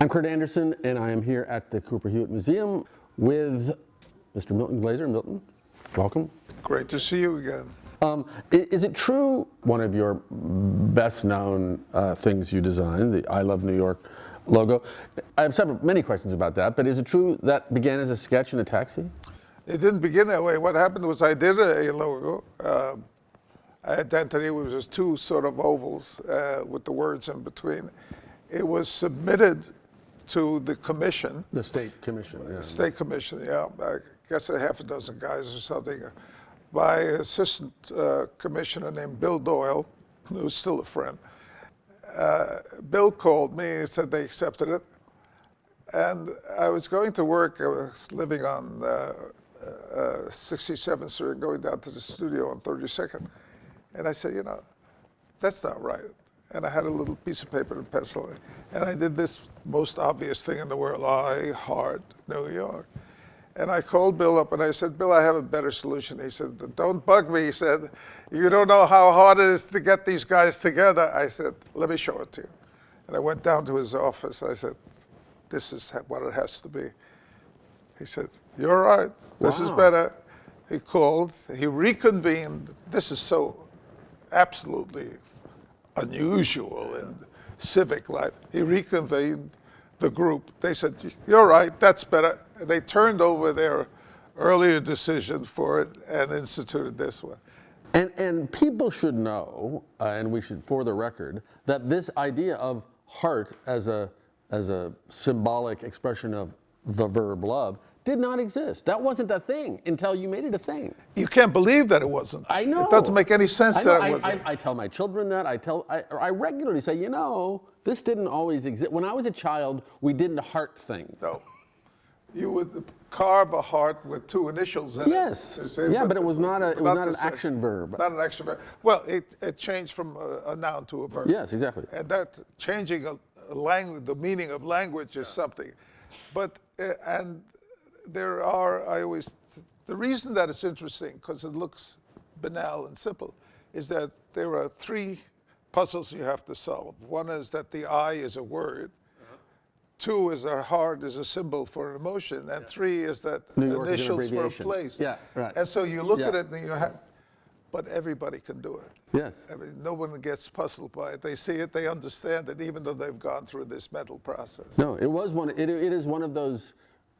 I'm Kurt Andersen, and I am here at the Cooper Hewitt Museum with Mr. Milton Glaser. Milton, welcome. Great to see you again. Um, is it true one of your best known uh, things you designed, the I Love New York logo? I have several, many questions about that, but is it true that began as a sketch in a taxi? It didn't begin that way. What happened was I did a, logo. Uh, identity was just two sort of ovals uh, with the words in between. It was submitted to the commission. The state commission, yeah. State commission, yeah. I guess a half a dozen guys or something, by assistant uh, commissioner named Bill Doyle, who's still a friend. Uh, Bill called me and said they accepted it. And I was going to work, I was living on uh, 67th uh, Street, going down to the studio on 32nd. And I said, you know, that's not right. And I had a little piece of paper and pencil. And I did this most obvious thing in the world, I Heart New York. And I called Bill up and I said, Bill, I have a better solution. He said, don't bug me. He said, you don't know how hard it is to get these guys together. I said, let me show it to you. And I went down to his office. I said, this is what it has to be. He said, you're right. This wow. is better. He called. He reconvened. This is so absolutely unusual in civic life. He reconvened the group. They said, you're right, that's better. They turned over their earlier decision for it and instituted this one. And, and people should know, uh, and we should, for the record, that this idea of heart as a, as a symbolic expression of the verb love did not exist. That wasn't a thing until you made it a thing. You can't believe that it wasn't. I know. It doesn't make any sense that it wasn't. I, I, I, tell my children that. I tell, I, I regularly say, you know, this didn't always exist. When I was a child, we didn't heart things. No. You would carve a heart with two initials in yes. it. Yes. Yeah, but, but, it was not a it was not an action verb. Not an action verb. Well, it, it changed from a, a noun to a verb. Yes, exactly. And that changing a, a language, the meaning of language is something. But uh, and there are, I always, the reason that it's interesting, because it looks banal and simple, is that there are three puzzles you have to solve. One is that the I is a word. Uh-huh. Two is our heart is a symbol for an emotion, and yeah. three is that initials for a place. Yeah, right. And so you look yeah. at it and you have, but everybody can do it. Yes. I mean, no one gets puzzled by it. They see it, they understand it, even though they've gone through this mental process. No, it was one. It, it is one of those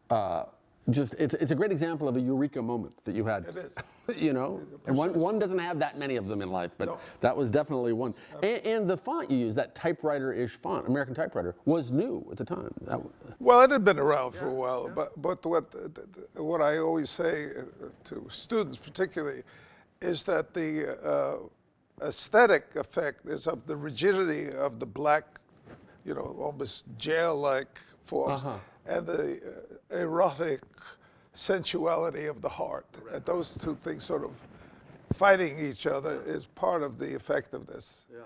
uh, just it's, it's a great example of a eureka moment that you had. It is. you know, and one, one doesn't have that many of them in life, but no. that was definitely one. And, and, the font you used, that typewriter-ish font, American typewriter, was new at the time. That, well, it had been around yeah, for a while, yeah. but, but what, what I always say uh, to students particularly is that the uh, aesthetic effect is of the rigidity of the black, you know, almost jail-like forms. Uh -huh and the uh, erotic sensuality of the heart. And those two things sort of fighting each other is part of the effectiveness. Yeah.